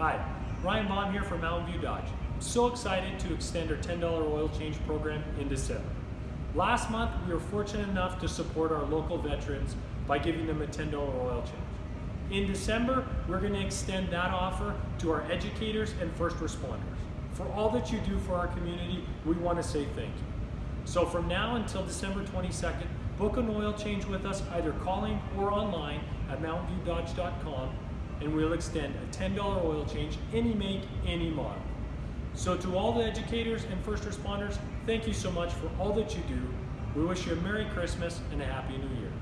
Hi, Ryan Baum here from Mountain View Dodge. I'm so excited to extend our $10 oil change program in December. Last month, we were fortunate enough to support our local veterans by giving them a $10 oil change. In December, we're going to extend that offer to our educators and first responders. For all that you do for our community, we want to say thank you. So from now until December 22nd, book an oil change with us either calling or online at mountainviewdodge.com and we'll extend a $10 oil change, any make, any model. So to all the educators and first responders, thank you so much for all that you do. We wish you a Merry Christmas and a Happy New Year.